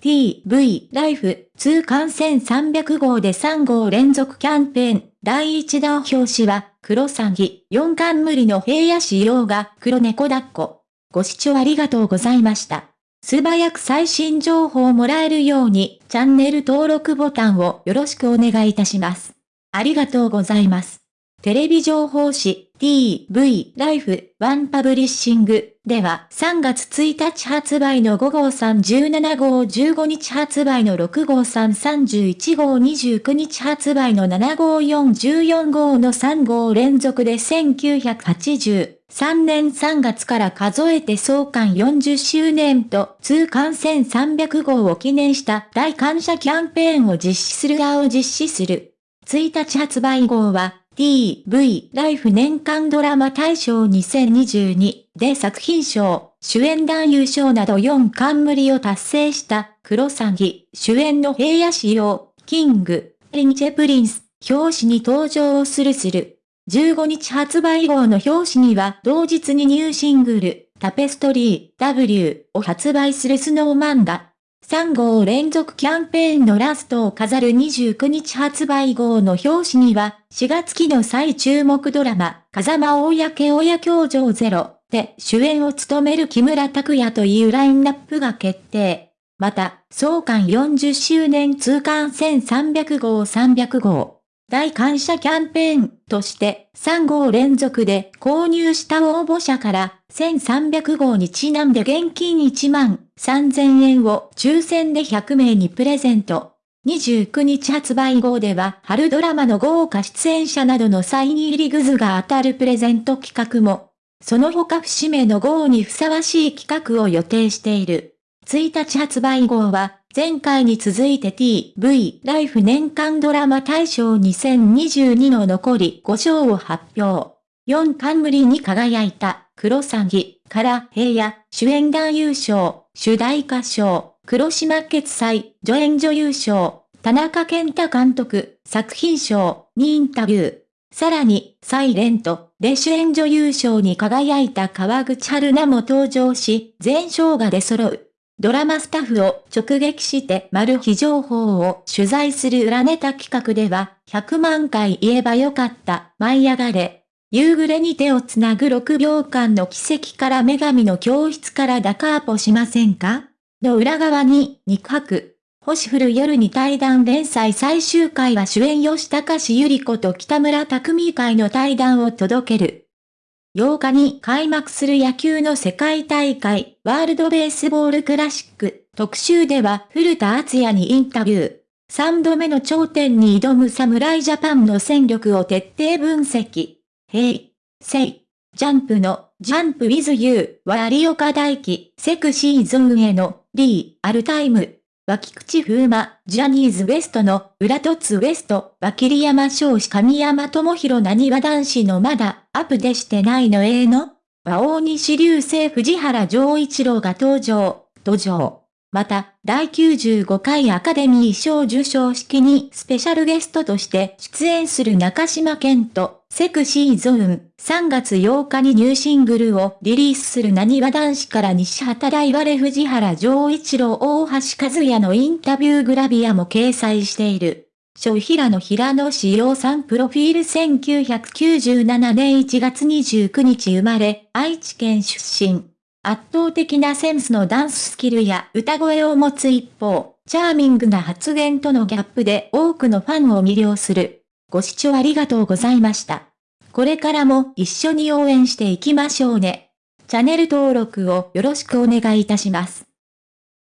TV ライフ通関1300号で3号連続キャンペーン第1弾表紙は黒詐欺4冠の平野仕様が黒猫抱っこ。ご視聴ありがとうございました。素早く最新情報をもらえるようにチャンネル登録ボタンをよろしくお願いいたします。ありがとうございます。テレビ情報誌 TV ライフワンパブリッシングでは3月1日発売の5号317号15日発売の6号331号29日発売の7号414号の3号連続で1983年3月から数えて創刊40周年と通巻1300号を記念した大感謝キャンペーンを実施する側を実施する。1日発売号は TV ライフ年間ドラマ大賞2022で作品賞、主演男優賞など4冠を達成したクロサギ主演の平野紫耀、 King & Prince、表紙に登場をするする。15日発売号の表紙には同日にニューシングル、タペストリー W を発売するスノーマンが3号連続キャンペーンのラストを飾る29日発売号の表紙には、4月期の最注目ドラマ、風間大焼親教場ゼロで主演を務める木村拓也というラインナップが決定。また、創刊40周年通刊1300号300号。大感謝キャンペーンとして3号連続で購入した応募者から1300号にちなんで現金1万3000円を抽選で100名にプレゼント。29日発売号では春ドラマの豪華出演者などのサイン入りグズが当たるプレゼント企画も、その他節目の号にふさわしい企画を予定している。1日発売号は前回に続いて TV ライフ年間ドラマ大賞2022の残り5賞を発表。4冠に輝いた黒詐欺から平野主演男優賞、主題歌賞、黒島決済助演女優賞、田中健太監督作品賞にインタビュー。さらに、サイレントで主演女優賞に輝いた川口春奈も登場し、全賞が出揃う。ドラマスタッフを直撃してマル秘情報を取材する裏ネタ企画では、100万回言えばよかった、舞い上がれ。夕暮れに手をつなぐ6秒間の奇跡から女神の教室からダカーポしませんか？の裏側に、肉白。星降る夜に対談連載最終回は主演吉高氏ゆり子と北村匠海会の対談を届ける。8日に開幕する野球の世界大会、ワールドベースボールクラシック、特集では古田敦也にインタビュー。3度目の頂点に挑む侍ジャパンの戦力を徹底分析。ヘイ、セイ、ジャンプの。ジャンプ with you は有岡大輝、セクシーゾーンへの。リー。アルタイム。脇口風磨、ジャニーズ WEST の裏凸 WEST、脇り山少子神山智弘なにわ男子のまだアップでしてないのええの和大西流星藤原丈一郎が登場、登場。また、第95回アカデミー賞受賞式にスペシャルゲストとして出演する中島健人、セクシーゾーン、3月8日にニューシングルをリリースする何わ男子から西畑大我藤原丈一郎大橋和也のインタビューグラビアも掲載している。小平野平野志陽さんプロフィール1997年1月29日生まれ、愛知県出身。圧倒的なセンスのダンススキルや歌声を持つ一方、チャーミングな発言とのギャップで多くのファンを魅了する。ご視聴ありがとうございました。これからも一緒に応援していきましょうね。チャンネル登録をよろしくお願いいたします。